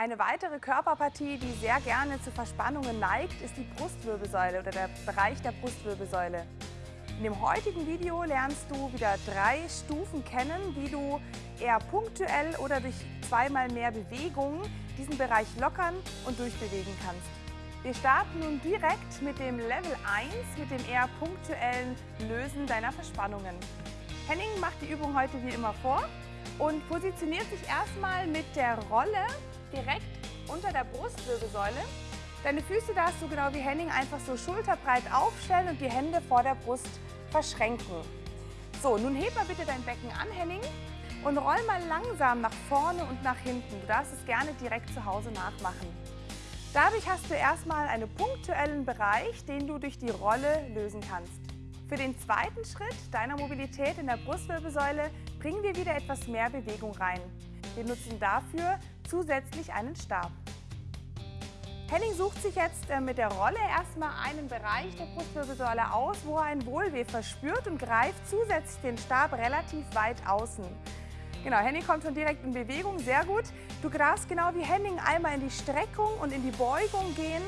Eine weitere Körperpartie, die sehr gerne zu Verspannungen neigt, ist die Brustwirbelsäule oder der Bereich der Brustwirbelsäule. In dem heutigen Video lernst du wieder drei Stufen kennen, wie du eher punktuell oder durch zweimal mehr Bewegungen diesen Bereich lockern und durchbewegen kannst. Wir starten nun direkt mit dem Level 1, mit dem eher punktuellen Lösen deiner Verspannungen. Henning macht die Übung heute wie immer vor und positioniert sich erstmal mit der Rolle direkt unter der Brustwirbelsäule. Deine Füße darfst du genau wie Henning einfach so schulterbreit aufstellen und die Hände vor der Brust verschränken. So, nun heb mal bitte dein Becken an, Henning, und roll mal langsam nach vorne und nach hinten. Du darfst es gerne direkt zu Hause nachmachen. Dadurch hast du erstmal einen punktuellen Bereich, den du durch die Rolle lösen kannst. Für den zweiten Schritt deiner Mobilität in der Brustwirbelsäule bringen wir wieder etwas mehr Bewegung rein. Wir nutzen dafür zusätzlich einen Stab. Henning sucht sich jetzt äh, mit der Rolle erstmal einen Bereich der Brustwirbelsäule aus, wo er ein Wohlweh verspürt und greift zusätzlich den Stab relativ weit außen. Genau, Henning kommt schon direkt in Bewegung, sehr gut. Du darfst genau wie Henning einmal in die Streckung und in die Beugung gehen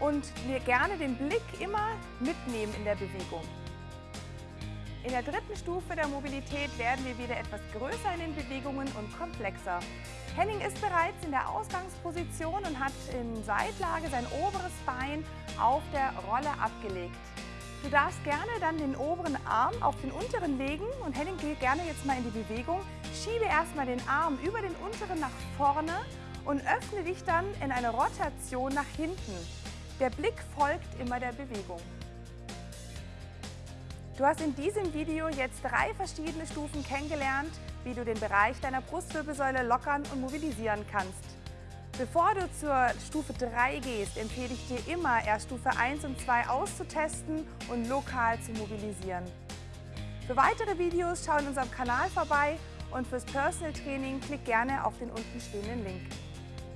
und mir gerne den Blick immer mitnehmen in der Bewegung. In der dritten Stufe der Mobilität werden wir wieder etwas größer in den Bewegungen und komplexer. Henning ist bereits in der Ausgangsposition und hat in Seitlage sein oberes Bein auf der Rolle abgelegt. Du darfst gerne dann den oberen Arm auf den unteren legen und Henning geht gerne jetzt mal in die Bewegung. Schiebe erstmal den Arm über den unteren nach vorne und öffne dich dann in eine Rotation nach hinten. Der Blick folgt immer der Bewegung. Du hast in diesem Video jetzt drei verschiedene Stufen kennengelernt, wie du den Bereich deiner Brustwirbelsäule lockern und mobilisieren kannst. Bevor du zur Stufe 3 gehst, empfehle ich dir immer, erst Stufe 1 und 2 auszutesten und lokal zu mobilisieren. Für weitere Videos schau in unserem Kanal vorbei und fürs Personal Training klick gerne auf den unten stehenden Link.